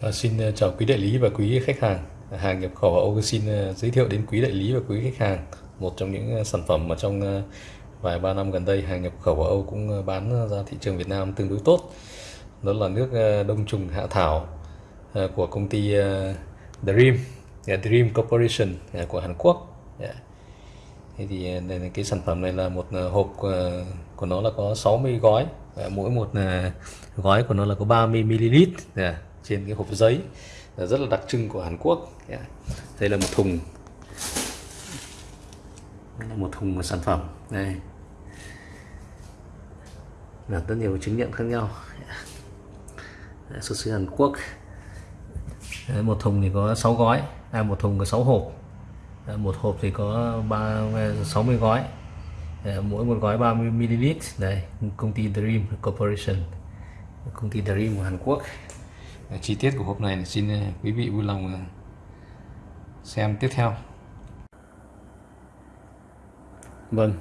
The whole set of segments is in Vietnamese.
À, xin ờ, chào quý đại lý và quý khách hàng. Hàng nhập khẩu Âu xin ờ, giới thiệu đến quý đại lý và quý khách hàng một trong những sản phẩm mà trong vài ba năm gần đây hàng nhập khẩu Âu cũng bán ra thị trường Việt Nam tương đối tốt. Đó là nước đông trùng hạ thảo của công ty Dream, Dream Corporation của Hàn Quốc. Dạ. Thế thì đây là cái sản phẩm này là một hộp của nó là có 60 gói. Mỗi một gói của nó là có 30 ml trên cái hộp giấy rất là đặc trưng của Hàn Quốc. Dạ. Đây là một thùng. Một thùng một sản phẩm. Đây. Là rất nhiều chứng nhận khác nhau. Dạ. Dạ, xuất xứ Hàn Quốc. Đấy, một thùng thì có 6 gói. À, một thùng có 6 hộp. Đấy, một hộp thì có 3, 60 gói. Đấy, mỗi một gói 30 ml. Đây công ty Dream Corporation. Công ty Dream của Hàn Quốc chi tiết của hộp này xin ờ, quý vị vui lòng ờ, xem tiếp theo Vâng,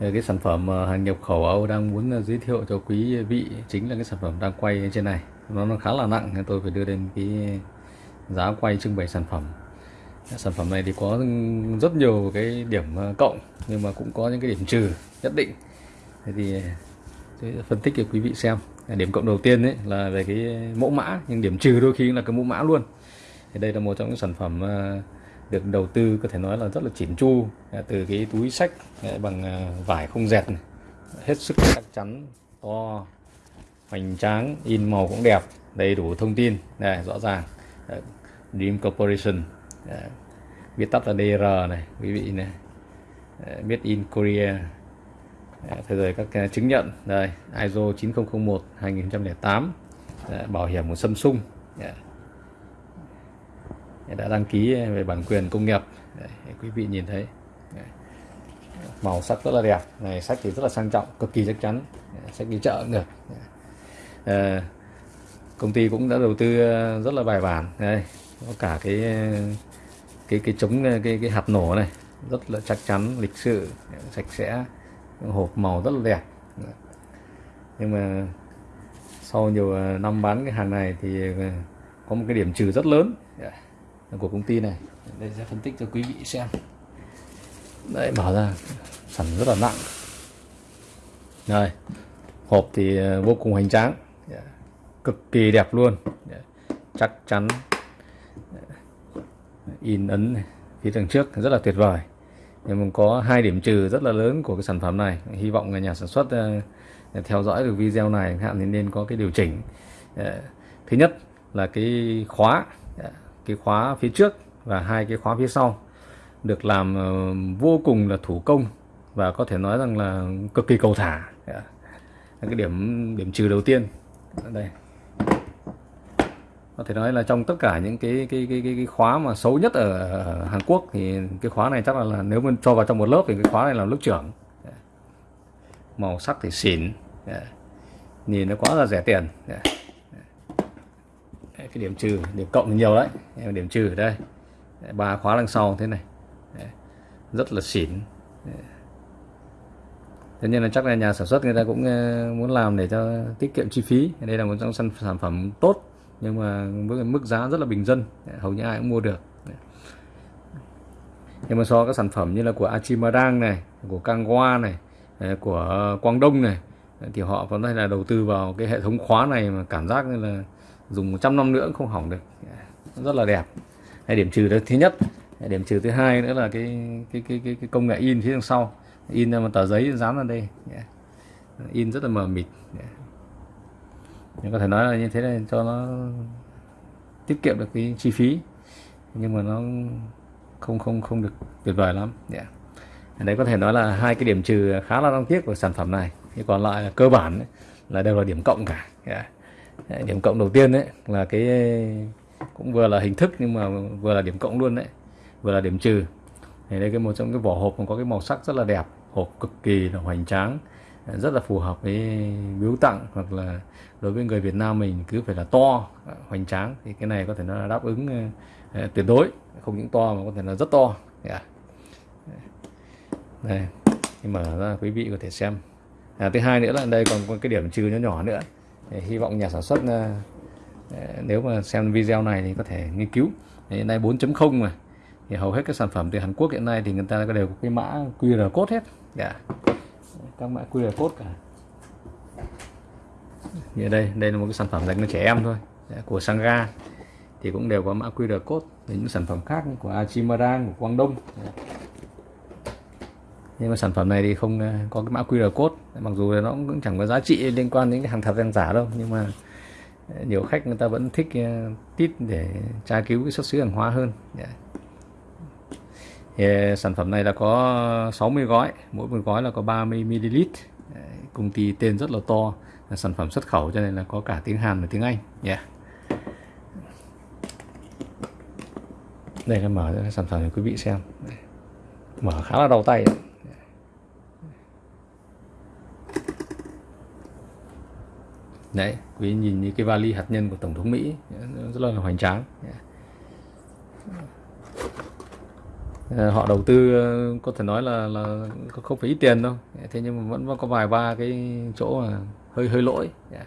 ờ, cái sản phẩm hàng nhập khẩu Âu đang muốn giới thiệu cho quý vị chính là cái sản phẩm đang quay trên này. Nó nó khá là nặng nên tôi phải đưa lên cái giá quay trưng bày sản phẩm. Sản phẩm này thì có rất nhiều cái điểm cộng nhưng mà cũng có những cái điểm trừ nhất định. Thế thì tôi sẽ phân tích cho quý vị xem. Điểm cộng đầu tiên đấy là về cái mẫu mã, nhưng điểm trừ đôi khi là cái mẫu mã luôn. Thì đây là một trong những sản phẩm ờ, được đầu tư có thể nói là rất là chỉn chu à, từ cái túi sách à, bằng à, vải không dệt này. hết sức chắc chắn, to, hoành tráng, in màu cũng đẹp, đầy đủ thông tin này rõ ràng Dream Corporation viết tắt là DR này, quý vị này made in Korea thế rồi các à, chứng nhận. Đây ISO 9001 2008 bảo hiểm của Samsung. Đã đăng ký về bản quyền công nghiệp. Đấy, quý vị nhìn thấy. Đấy. màu sắc rất là đẹp. Này sách thì rất là sang trọng cực kỳ chắc chắn. Đấy, sách đi chợ cũng được. À, công ty cũng đã đầu tư ờ, rất là bài bản. Đây có cả cái cái cái chống cái cái hạt nổ này. Rất là chắc chắn lịch sự sạch sẽ hộp màu rất là đẹp. Nhưng mà sau nhiều ờ, năm bán cái hàng này thì ờ, có một cái điểm trừ rất lớn của công ty này. Đây sẽ phân tích cho quý vị xem. Đấy mở ra sản rất là nặng. Đây hộp thì ờ, vô cùng hoành tráng. Cực kỳ đẹp luôn. Chắc chắn. In ấn phía đằng trước rất là tuyệt vời nhưng mà có hai điểm trừ rất là lớn của cái sản phẩm này. Hy vọng là nhà sản xuất ờ, theo dõi được video này hạn thì nên có cái điều chỉnh. Ờ, thứ nhất là cái khóa ờ, cái khóa phía trước và hai cái khóa phía sau được làm vô cùng là thủ công và có thể nói rằng là cực kỳ cầu thả. Cái điểm điểm trừ đầu tiên. Đây có thể nói là trong tất cả những cái cái cái cái, cái khóa mà xấu nhất ở, ở Hàn Quốc thì cái khóa này chắc là, là nếu mình cho vào trong một lớp thì cái khóa này là lớp trưởng. Màu sắc thì xỉn. Nhìn nó quá là rẻ tiền. Đấy, cái điểm trừ điểm cộng thì nhiều đấy. Điểm trừ ở đây. Ba khóa đằng sau thế này. Đấy, rất là xỉn. Đấy. Thế nên là chắc là nhà sản xuất người ta cũng ờ, muốn làm để cho tiết kiệm chi phí. Đây là một trong sản phẩm tốt nhưng mà với mức giá rất là bình dân hầu như ai cũng mua được. Nhưng mà so với các sản phẩm như là của Achimadang này của Kangwa này của Quang Đông này thì họ có thể là đầu tư vào cái hệ thống khóa này mà cảm giác như là dùng 100 năm nữa cũng không hỏng được. Rất là đẹp. Hay điểm trừ đó thứ nhất điểm trừ thứ hai nữa là cái cái cái cái, cái công nghệ in phía đằng sau. In ra một tờ giấy dán vào đây. In rất là mờ mịt nhưng có thể nói là như thế này cho nó tiết kiệm được cái chi phí. Nhưng mà nó không không không được tuyệt vời lắm. Dạ. Yeah. đấy có thể nói là hai cái điểm trừ khá là đáng tiếc của sản phẩm này. Thì còn lại là cơ bản ấy, là đều là điểm cộng cả. Yeah. điểm cộng đầu tiên đấy là cái cũng vừa là hình thức nhưng mà vừa là điểm cộng luôn đấy vừa là điểm trừ. Thì đây cái một trong cái vỏ hộp còn có cái màu sắc rất là đẹp hộp cực kỳ là hoành tráng rất là phù hợp với biếu tặng hoặc là đối với người Việt Nam mình cứ phải là to hoành tráng thì cái này có thể nó là đáp ứng ờ, ờ, tuyệt đối. Không những to mà có thể là rất to. Yeah. đây khi mở ra quý vị có thể xem. À, thứ hai nữa là đây còn có cái điểm trừ nhỏ nhỏ nữa. Để hy vọng nhà sản xuất ờ, nếu mà xem video này thì có thể nghiên cứu. Hiện nay 4.0 mà. Thì hầu hết các sản phẩm từ Hàn Quốc hiện nay thì người ta đều có cái mã QR code hết. Yeah các mã QR code cả. Như đây đây là một cái sản phẩm dành cho trẻ em thôi dạ, của Sangha. Thì cũng đều có mã QR code về những sản phẩm khác của Achimarang của Quang Đông dạ. nhưng mà sản phẩm này thì không ờ, có cái mã QR code mặc dù nó cũng chẳng có giá trị liên quan đến cái hàng thật hàng giả đâu. Nhưng mà ờ, nhiều khách người ta vẫn thích ờ, tít để tra cứu cái xuất xứ hàng hóa hơn. Dạ thì sản phẩm này là có 60 gói, mỗi một gói là có 30 ml. Công ty tên rất là to, là sản phẩm xuất khẩu cho nên là có cả tiếng Hàn và tiếng Anh. Yeah. đây là mở ra sản phẩm để quý vị xem. Mở khá là đau tay. Đấy. quý nhìn như cái vali hạt nhân của tổng thống mỹ, rất là hoành tráng. Ờ, họ đầu tư ờ, có thể nói là là không phải ít tiền đâu. Thế nhưng mà vẫn có vài ba cái chỗ mà hơi hơi lỗi. Dạ.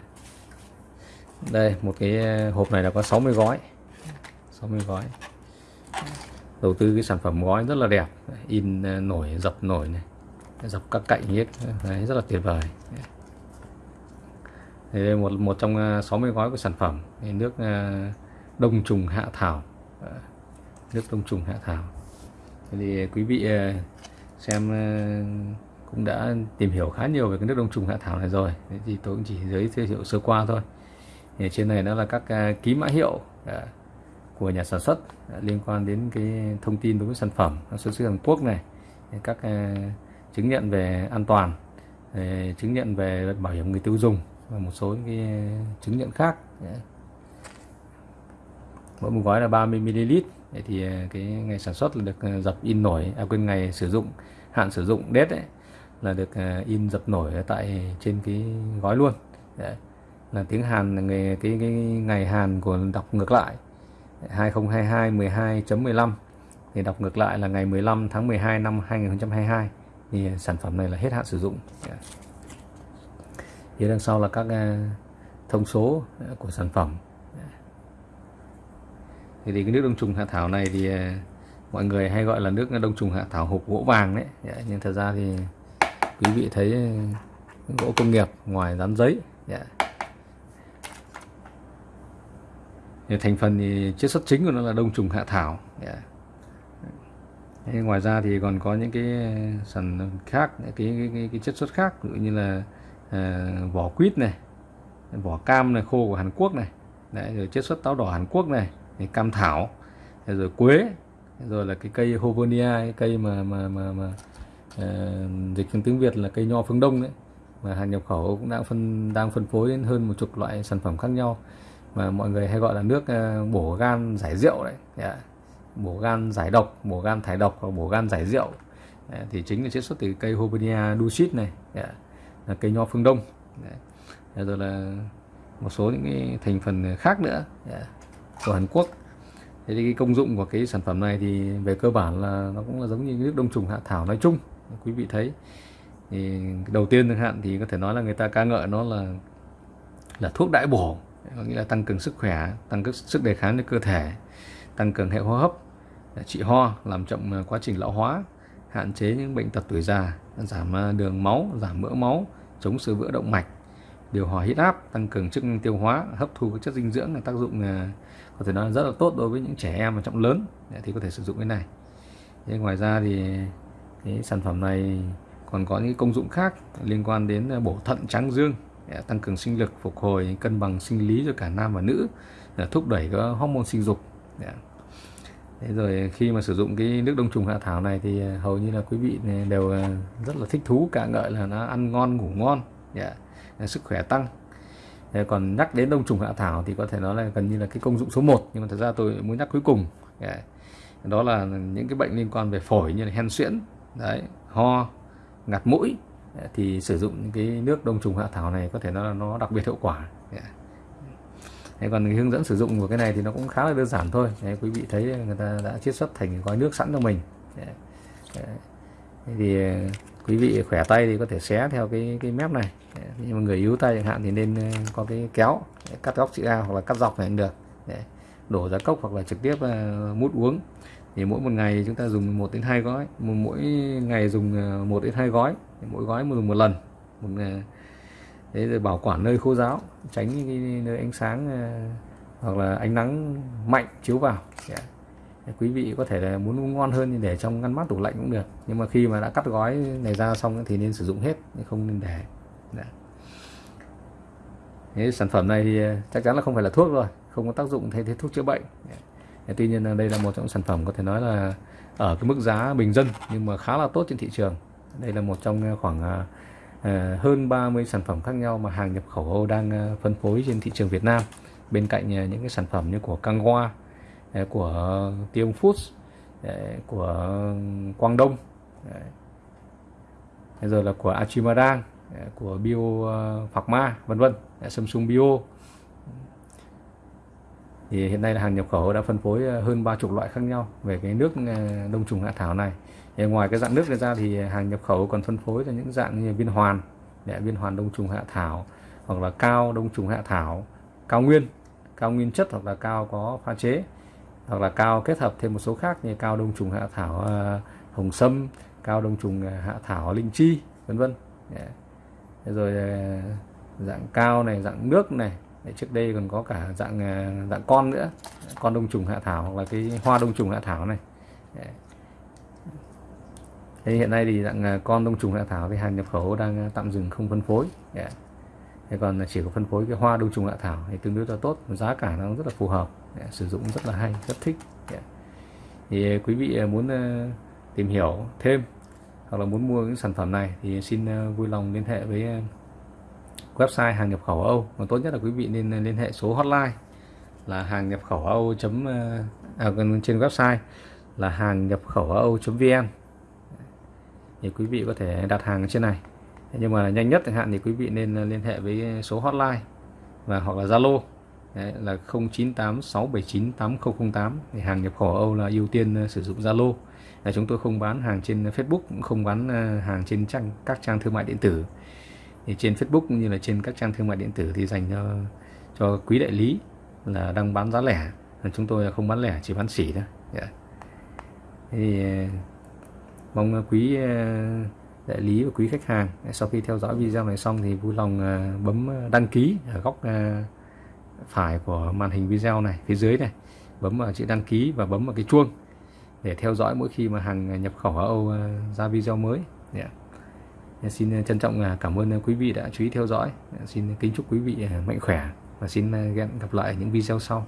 Đây một cái ờ, hộp này là có 60 gói. 60 gói. Đầu tư cái sản phẩm gói rất là đẹp. In nổi dập nổi này. Dọc các cạnh hết. Đấy, rất là tuyệt vời. Dạ. Đây một một trong 60 gói của sản phẩm. Dạ. Nước đông trùng hạ thảo. Nước đông trùng hạ thảo thì quý vị ờ, xem ờ, cũng đã tìm hiểu khá nhiều về cái nước đông trùng hạ thảo này rồi. Thì tôi cũng chỉ giới thiệu sơ qua thôi. Thì trên này nó là các ờ, ký mã hiệu của nhà sản xuất liên quan đến cái thông tin đối với sản phẩm xuất xứ Hàn Quốc này. Các chứng nhận về an toàn chứng nhận về bảo hiểm người tiêu dùng và một số cái chứng nhận khác. Dạ. Mỗi một gói là 30 ml thì ờ, cái ngày sản xuất là được ờ, dập in nổi à quên ngày sử dụng hạn sử dụng date ấy, là được ờ, in dập nổi tại trên cái gói luôn. Đấy. là tiếng Hàn là ngày cái, cái ngày Hàn của đọc ngược lại. 2022 12.15 thì đọc ngược lại là ngày 15 tháng 12 năm 2022 thì sản phẩm này là hết hạn sử dụng. Dạ. Phía đằng sau là các thông số của sản phẩm thì, thì cái nước đông trùng hạ thảo này thì ờ, mọi người hay gọi là nước đông trùng hạ thảo hộp gỗ vàng đấy. Dạ, nhưng thật ra thì quý vị thấy ờ, gỗ công nghiệp ngoài dán giấy dạ. thì thành phần thì chiết xuất chính của nó là đông trùng hạ thảo dạ. Thế ngoài ra thì còn có những cái ờ, sản khác cái cái, cái, cái chất xuất khác ví dụ như là uh, vỏ quýt này vỏ cam này khô của Hàn Quốc này. Đấy, rồi chiết xuất táo đỏ Hàn Quốc này cam thảo rồi quế rồi là cái cây Hovonia cái cây mà mà mà, mà uh, dịch trong tiếng Việt là cây nho phương Đông đấy mà hàng nhập khẩu cũng đang phân đang phân phối đến hơn một chục loại sản phẩm khác nhau mà mọi người hay gọi là nước uh, bổ gan giải rượu đấy yeah. bổ gan giải độc bổ gan thải độc hoặc bổ gan giải rượu yeah. thì chính là chiết xuất từ cây Hovonia dulcis này yeah. là cây nho phương Đông yeah. rồi là một số những cái thành phần khác nữa yeah của Hàn Quốc. Thế thì cái công dụng của cái sản phẩm này thì về cơ bản là nó cũng là giống như nước đông trùng hạ thảo nói chung quý vị thấy. Thì đầu tiên chẳng hạn thì có thể nói là người ta ca ngợi nó là là thuốc đại bổ, có nghĩa là tăng cường sức khỏe, tăng cường sức đề kháng cho cơ thể, tăng cường hệ hô hấp trị ho, làm chậm à, quá trình lão hóa, hạn chế những bệnh tật tuổi già, giảm à, đường máu, giảm mỡ máu, chống sự vỡ động mạch điều hòa huyết áp, tăng cường chức năng tiêu hóa, hấp thu các chất dinh dưỡng là tác dụng ờ, có thể nói rất là tốt đối với những trẻ em và trọng lớn. Thì có thể sử dụng cái này. Thế ngoài ra thì cái sản phẩm này còn có những công dụng khác liên quan đến ờ, bổ thận trắng dương tăng cường sinh lực, phục hồi cân bằng sinh lý cho cả nam và nữ thúc đẩy các hormone sinh dục. Thế rồi khi mà sử dụng cái nước đông trùng hạ thảo này thì ờ, hầu như là quý vị đều rất là thích thú, cả ngợi là nó ăn ngon, ngủ ngon. Yeah. Ờ, sức khỏe tăng. Ờ, còn nhắc đến đông trùng hạ thảo thì có thể nói là gần như là cái công dụng số 1 nhưng mà thật ra tôi muốn nhắc cuối cùng. Dạ. Đó là những cái bệnh liên quan về phổi như là hen suyễn đấy ho ngạt mũi dạ, thì sử dụng cái nước đông trùng hạ thảo này có thể nói là nó đặc biệt hiệu quả dạ. còn hướng dẫn sử dụng của cái này thì nó cũng khá là đơn giản thôi. Đấy, quý vị thấy người ta đã chiết xuất thành gói nước sẵn cho mình Đấy thì ờ, quý vị khỏe tay thì có thể xé theo cái cái mép này. Nhưng mà người yếu tay chẳng hạn thì nên ờ, có cái kéo để cắt góc chữ A hoặc là cắt dọc này cũng được. Để đổ ra cốc hoặc là trực tiếp ờ, mút uống. Thì mỗi một ngày chúng ta dùng 1 đến 2 gói. Mỗi ngày dùng 1 đến 2 gói. Mỗi gói dùng một lần. Một để rồi bảo quản nơi khô ráo, tránh cái nơi ánh sáng hoặc là ánh nắng mạnh chiếu vào. Yeah quý vị có thể là muốn ngon hơn thì để trong ngăn mát tủ lạnh cũng được. Nhưng mà khi mà đã cắt gói này ra xong thì nên sử dụng hết không nên để. Đấy. Thế sản phẩm này thì ờ, chắc chắn là không phải là thuốc rồi, không có tác dụng thay thế thuốc chữa bệnh. Dạ. Đấy. tuy nhiên là đây là một trong những sản phẩm có thể nói là ở cái mức giá bình dân nhưng mà khá là tốt trên thị trường. Đây là một trong ờ, khoảng ờ, hơn 30 sản phẩm khác nhau mà hàng nhập khẩu Âu đang phân phối trên thị trường Việt Nam. Bên cạnh những cái sản phẩm như của Kangwa của Tiêm Foods của Quang Đông rồi là của Achimarang của Bio ờ, Pharma vân vân. Samsung Bio. Thì hiện nay là hàng nhập khẩu đã phân phối ờ, hơn ba chục loại khác nhau về cái nước ờ, đông trùng hạ thảo này. Thì ngoài cái dạng nước này ra thì hàng nhập khẩu còn phân phối cho những dạng như viên hoàn viên hoàn đông trùng hạ thảo, hoặc là cao đông trùng hạ thảo, cao nguyên cao nguyên chất hoặc là cao có pha chế hoặc là cao kết hợp thêm một số khác như cao đông trùng hạ thảo uh, hồng sâm cao đông trùng uh, hạ thảo linh chi vân vân. Yeah. rồi uh, dạng cao này dạng nước này. Trước đây còn có cả dạng uh, dạng con nữa. Con đông trùng hạ thảo hoặc là cái hoa đông trùng hạ thảo này. Yeah. Thế hiện nay thì dạng con đông trùng hạ thảo thì hàng nhập khẩu đang tạm dừng không phân phối. Yeah. Thế còn chỉ có phân phối cái hoa đông trùng hạ thảo thì tương đối là tốt. Giá cả nó rất là phù hợp yeah, sử dụng rất là hay rất thích. Yeah. thì à, quý vị à, muốn à, tìm hiểu thêm hoặc là muốn mua những sản phẩm này thì xin vui lòng liên hệ với website hàng nhập khẩu Âu. Và tốt nhất là quý vị nên liên hệ số hotline là hàng nhập khẩu Âu chấm à, trên website là hàng nhập khẩu Âu.vn thì quý vị có thể đặt hàng trên này. Nhưng mà nhanh nhất chẳng hạn thì quý vị nên liên hệ với số hotline và hoặc là Zalo. Đấy, là 0986798008 thì hàng nhập khẩu Âu là ưu tiên ờ, sử dụng Zalo. Là chúng tôi không bán hàng trên ờ, Facebook cũng không bán ờ, hàng trên trang các trang thương mại điện tử. Thì trên Facebook cũng như là trên các trang thương mại điện tử thì dành cho cho quý đại lý là đang bán giá lẻ. Chúng tôi là không bán lẻ chỉ bán sỉ thôi. Yeah. thì mong quý đại lý và quý khách hàng sau khi theo dõi video này xong thì vui lòng bấm đăng ký ở góc phải của màn hình video này, phía dưới này, bấm vào chữ đăng ký và bấm vào cái chuông để theo dõi mỗi khi mà hàng nhập khẩu ở Âu ờ, ra video mới. Yeah. xin ờ, trân trọng ờ, cảm ơn quý vị đã chú ý theo dõi. Dạ, xin kính chúc quý vị mạnh khỏe và xin hẹn gặp lại những video sau.